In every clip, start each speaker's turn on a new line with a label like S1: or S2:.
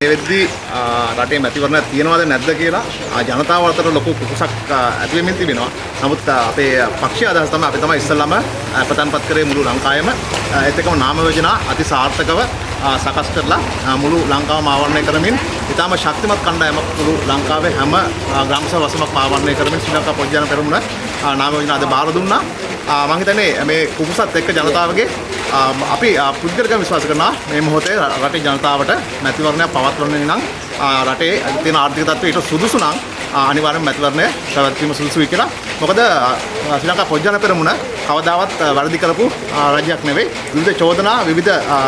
S1: මේ වෙද්දී ආ, රටේ මැතිවරණ තියෙනවද නැද්ද කියලා ආ, ජනතාව අතර ලොකු කුකුසක් ආ, ඇති වෙමින් තිබෙනවා. නමුත් ආ, අපේ පක්ෂීය අදහස තමයි අපි තමයි ඉස්සෙල්ලාම ආ, ප්‍රධානපත් කරේ මුළු ලංකාවෙම ආ, ඒත් එක්කම නාම යෝජනා අති සාර්ථකව ආ, සකස් කරලා ආ, මුළු ලංකාවම ආවරණය කරමින් ඉතාම ශක්තිමත් කණ්ඩායමක් මුළු ලංකාවේ හැම ආ, ග්‍රාම සභා වසමක් ආවරණය කරමින් ශ්‍රී ලංකා පොජ්ජන පෙරමුණ ආ, නාම යෝජනා අද බාර දුන්නා. ආ, මම හිතන්නේ මේ කුකුසත් එක්ක ජනතාවගේ ආ, අපි ආ, පුද්ගලිකව විශ්වාස කරනවා මේ මොහොතේ රටේ ජනතාවට මැතිවරණයක් පවත්වන්න නම් ආ, රටේ තියෙන ආර්ථික තත්ත්වය ඊට සුදුසු නම් ආ, අනිවාර්යෙන් මැතිවරණය පැවැත්වීම සුදුසුයි කියලා. මොකද ආ, ශ්‍රී ලංකා පොජ්ජන පෙරමුණ කවදාවත් ආ, වැරදි කරපු ආ, රජයක් නෙවෙයි. විවිධ චෝදනා විවිධ ආ,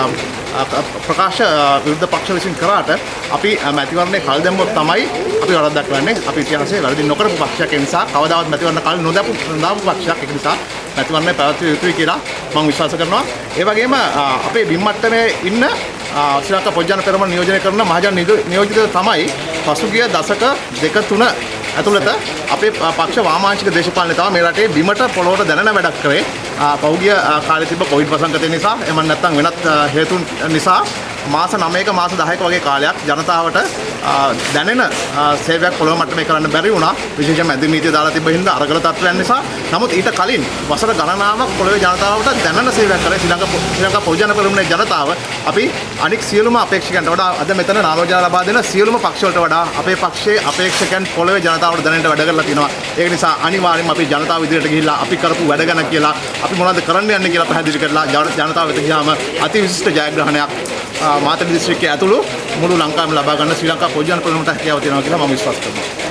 S1: ආ, ප්‍රකාශ ආ, විරුද්ධ පක්ෂ විසින් කරාට අපි ආ, මැතිවරණේ කල් දැම්මොත් තමයි අපි වරදක් කරන්නේ. අපි ඉතිහාසයේ වැරදි නොකරපු පක්ෂයක් ඒ නිසා කවදාවත් මැතිවරණ කල් නොදැපු නොදාපු පක්ෂයක් ඒක නිසා මැතිවරණය පැවැත්විය යුතුයි කියලා මම විශ්වාස කරනවා. ඒ වගේම ආ, අපේ බිම් මට්ටමේ ඉන්න ආ, ශ්‍රී ලංකා පොජ්ජන පෙරමුණ නියෝජනය කරන මහජන නියෝ- නියෝජිතය තමයි පසුගිය දශක දෙක තුන ඇතුළත අපේ ප- පක්ෂ වාමාංශික දේශපාලනය තමයි මේ රටේ බිමට පොළොවට දැනෙන වැඩක් කරේ. ආ, පහුගිය ආ, කාලේ තිබ්බ කොවිඩ් වසංගතය නිසා එම නැත්නම් වෙනත් ආ, හේතුන් නිසා මාස 9ක මාස 10ක වගේ කාලයක් ජනතාවට ආ, දැනෙන ආ, සේවයක් පොළොව මට්ටමේ කරන්න බැරි වුණා. විශේෂයෙන්ම ඇදිරි නීතිය දාලා තිබ්බ හින්දා අරගල තත්ත්වයන් නිසා. නමුත් ඊට කලින් වසර ගණනාවක් පොළොවේ ජනතාවට දැනෙන සේවයක් කරේ ශ්‍රී ලංකා පො- ශ්‍රී ලංකා පොජන පෙරමුණේ ජනතාව අපි අනික් සියලුම අපේක්ෂකයන්ට වඩා අද මෙතන නාමෝජන ලබා දෙන සියලුම පක්ෂ වලට වඩා අපේ පක්ෂයේ අපේක්ෂකයන් පොළොවේ ජනතාවට දැනෙන්න වැඩ කරලා තිනවා. ඒක නිසා අනිවාර්යයෙන්ම අපි ජනතාව ඉදිරියට ගිහිල්ලා අපි කරපු වැඩ ගැන කියලා අපි මොනවද කරන්න යන්නේ කියලා පැහැදිලි කරලා ජන- ජනතාව වෙත ගියාම අති විශිෂ්ට ජයග්‍රහණයක් ආ, මාතර දිස්ත්‍රික්කයේ ඇතුළු මුළු ලංකාවම ලබා ගන්න ශ්‍රී ලංකා පොජන පෙරමුණට හැකියාව තියෙනවා කියලා මම විශ්වාස කරනවා.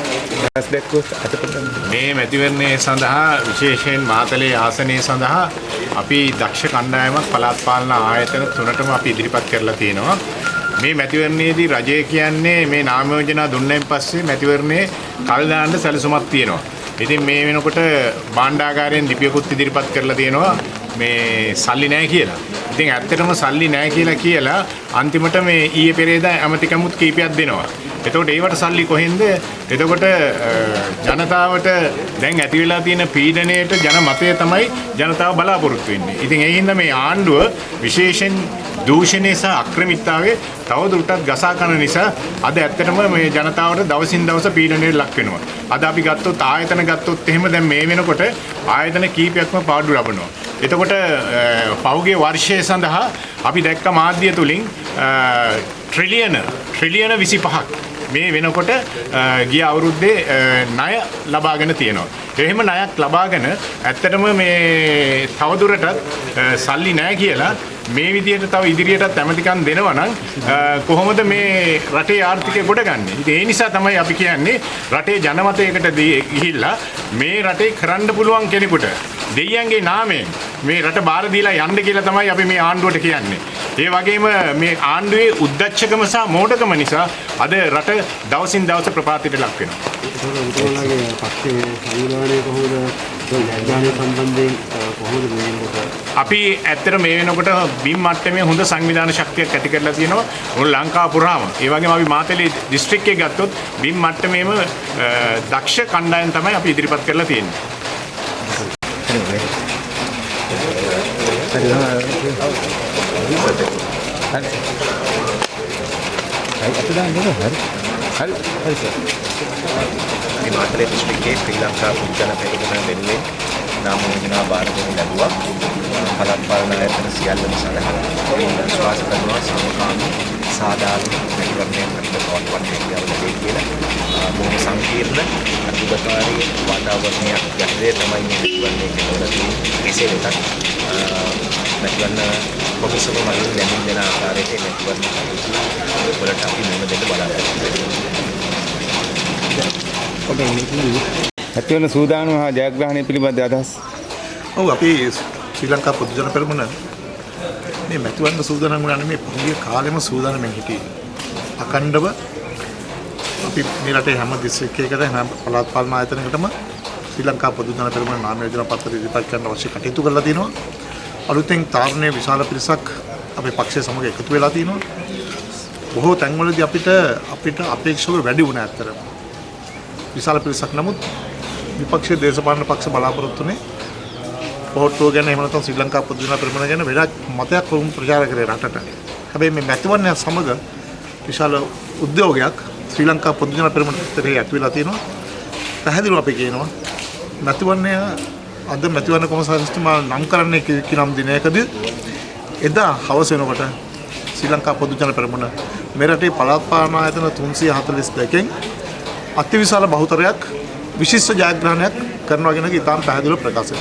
S2: මේ මැතිවරණය සඳහා විශේෂයෙන් මාතලේ ආසනය සඳහා අපි දක්ෂ කණ්ඩායමක් පළාත් පාලන ආයතන තුනටම අපි ඉදිරිපත් කරලා තියෙනවා. මේ මැතිවරණයේදී රජය කියන්නේ මේ නාම යෝජනා දුන්නෙන් පස්සේ මැතිවරණයේ කල් දාන්න සැලසුමක් තියෙනවා. ඉතින් මේ වෙනකොට භාණ්ඩාගාරයෙන් ලිපියකුත් ඉදිරිපත් කරලා තියෙනවා මේ සල්ලි නැහැ කියලා. ඉතින් ඇත්තටම සල්ලි නැහැ කියලා කියලා අන්තිමට මේ ඊයේ පෙරේදා ඇමතිකමුත් කීපයක් දෙනවා. එතකොට ඒවට සල්ලි කොහෙන්ද? එතකොට අ, ජනතාවට දැන් ඇති වෙලා තියෙන පීඩණයට ජන මතය තමයි ජනතාව බලාපොරොත්තු වෙන්නේ. ඉතින් ඒ හින්දා මේ ආණ්ඩුව විශේෂයෙන් දූෂණය සහ අක්‍රමිකතාවයේ තවදුරටත් ගසා කරන නිසා අද ඇත්තටම මේ ජනතාවට දවසින් දවස පීඩනයට ලක් වෙනවා. අද අපි ගත්තොත් ආයතන ගත්තොත් එහෙම දැන් මේ වෙනකොට ආයතන කීපයක්ම පාඩු ලබනවා. එතකොට අ, පහුගිය වර්ෂය සඳහා අපි දැක්ක මාධ්‍ය තුලින් ට්‍රිලියන ට්‍රිලියන 25ක් මේ වෙනකොට අ, ගිය අවුරුද්දේ අ, ණය ලබාගෙන තියෙනවා. එහෙම ණයක් ලබාගෙන ඇත්තටම මේ තවදුරටත් අ, සල්ලි නැහැ කියලා මේ විදිහට තව ඉදිරියටත් ඇමතිකම් දෙනවා නම් අ, කොහොමද මේ රටේ ආර්ථිකය ගොඩගන්නේ? ඉතින් ඒ නිසා තමයි අපි කියන්නේ රටේ ජනමතයකට දී- ගිහිල්ලා මේ රටේ කරන්න පුළුවන් කෙනෙකුට දෙයියන්ගේ නාමයෙන් මේ රට බාර දීලා යන්න කියලා තමයි අපි මේ ආණ්ඩුවට කියන්නේ. ඒ වගේම මේ ආණ්ඩුවේ උද්දච්චකම සහ මෝඩකම නිසා අද රට දවසින් දවස ප්‍රපාතයට ලක් වෙනවා.
S3: ඒකට උතුරලගේ පක්ෂයේ සංවිධානය කොහොමද
S2: අපි ඇත්තට මේ වෙනකොට බිම් මට්ටමේ හොඳ සංවිධාන ශක්තියක් ඇති කරලා තියෙනවා මුළු ලංකාව පුරාම. ඒ වගේම අපි මාතලේ දිස්ත්‍රික්කයේ ගත්තොත් බිම් මට්ටමේම දක්ෂ කණ්ඩායම් තමයි අපි ඉදිරිපත් කරලා තියෙන්නේ.
S4: මේ මාතලේ දිස්ත්‍රික්කයේ ශ්‍රී ලංකා පුද්ගල පෙරමුණ වෙනුවෙන් නාම යෝජනා බාර දෙනු ලැබුවා. පළාත් පාලන ආයතන සියල්ලම සඳහා විශ්වාස කරනවා සමකාමී සාධාරණ මැතිවරණයක් අපිට පවත්වන්න හැකියාව ලැබේ කියලා. ආ, බොහොම සංකීර්ණ අතුගතකාරී වාතාවරණයක් යටතේ තමයි මේ මැතිවරණය කෙරෙලා තියෙන්නේ. කෙසේ වෙතත් ආ, මැතිවරණ කොමිසම මගින් දැනුම් දෙන ආකාරයට මේ මැතිවරණ කටයුතු වලට අපි මුහුණ දෙන්න බලාපොරොත්තු වෙනවා.
S5: ඇතිවන සූදානම හා ජයග්‍රහණය පිළිබඳ අදහස්
S6: ඔව් අපි ශ්‍රී ලංකා පොදු ජන පෙරමුණ මේ මැතිවරණ සූදානම් වුණා නෙමේ පහුගිය කාලෙම සූදානම්ෙන් හිටියේ. අකණ්ඩව අපි මේ රටේ හැම දිස්ත්‍රික්කයකට හැම පළාත් පාලන ආයතනයකටම ශ්‍රී ලංකා පොදු ජන පෙරමුණ නාම යෝජනා පත්‍ර ඉදිරිපත් කරන්න අවශ්‍ය කටයුතු කරලා තිනවා. අලුතෙන් තාරණයේ විශාල පිරිසක් අපේ පක්ෂය සමග එකතු වෙලා තිනවා. බොහෝ තැන්වලදී අපිට අපිට අපේක්ෂව වැඩි වුණා ඇත්තරම. විශාල පිරිසක් නමුත් විපක්ෂයේ දේශපාලන පක්ෂ බලාපොරොත්තුනේ පොහොට්ටුව ගැන එහෙම නැත්නම් ශ්‍රී ලංකා පොදු ජන පෙරමුණ ගැන වෙනත් මතයක් වුන් ප්‍රචාර කරේ රටට. හැබැයි මේ මැතිවරණය සමග විශාල උද්‍යෝගයක් ශ්‍රී ලංකා පොදු ජන පෙරමුණ ක්ෂේත්‍රයේ ඇති වෙලා තියෙනවා. පැහැදිලිව අපි කියනවා මැතිවරණය අද මැතිවරණ කොමසාරිස්තුමා නම් කරන්නේ කිනම් දිනයකදී එදා හවස වෙනකොට ශ්‍රී ලංකා පොදු ජන පෙරමුණ මේ රටේ පළාත් ආයතන 342කින් අතිවිශාල බහුතරයක් විශිෂ්ට ජයග්‍රහණයක් කරනවා කියන එක ඉතාම පැහැදිලිව ප්‍රකාශ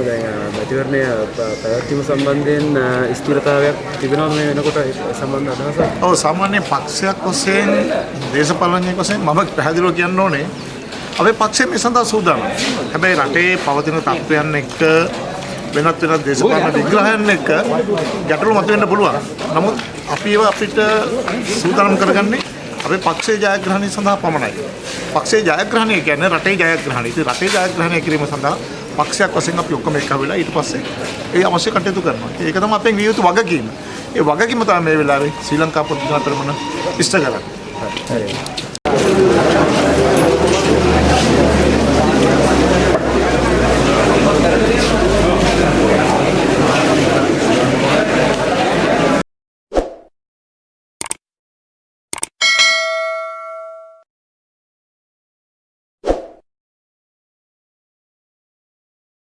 S3: දැන් මැතිවරණය පැවැත්වීම සම්බන්ධයෙන් ස්ථිරතාවයක් තිබෙනවා මේ වෙනකොට සම්බන්ධ අදහසක්
S6: ඔව් සාමාන්‍ය පක්ෂයක් වශයෙන් දේශපාලනඥයෙක් වශයෙන් මම පැහැදිලිව කියන්න ඕනේ අපේ පක්ෂය මේ සඳහා සූදානම්. හැබැයි රටේ පවතින තත්ත්වයන් එක්ක වෙනත් වෙනත් දේශපාලන විග්‍රහයන් එක්ක ගැටලු මතුවෙන්න පුළුවන්. නමුත් අපි ඒවා අපිට සූදානම් කරගන්නේ අපේ පක්ෂයේ ජයග්‍රහණය සඳහා පමණයි. පක්ෂයේ ජයග්‍රහණය කියන්නේ රටේ ජයග්‍රහණය. ඉතින් රටේ ජයග්‍රහණය කිරීම සඳහා පක්ෂයක් වශයෙන් අපි ඔක්කොම එක්ක වෙලා ඊට පස්සේ ඒ අවශ්‍ය කටයුතු කරනවා. ඒක තමයි අපෙන් විය යුතු වගකීම. ඒ වගකීම තමයි මේ වෙලාවේ ශ්‍රී ලංකා පොදු ජන පෙරමුණ ඉෂ්ට කරන්නේ.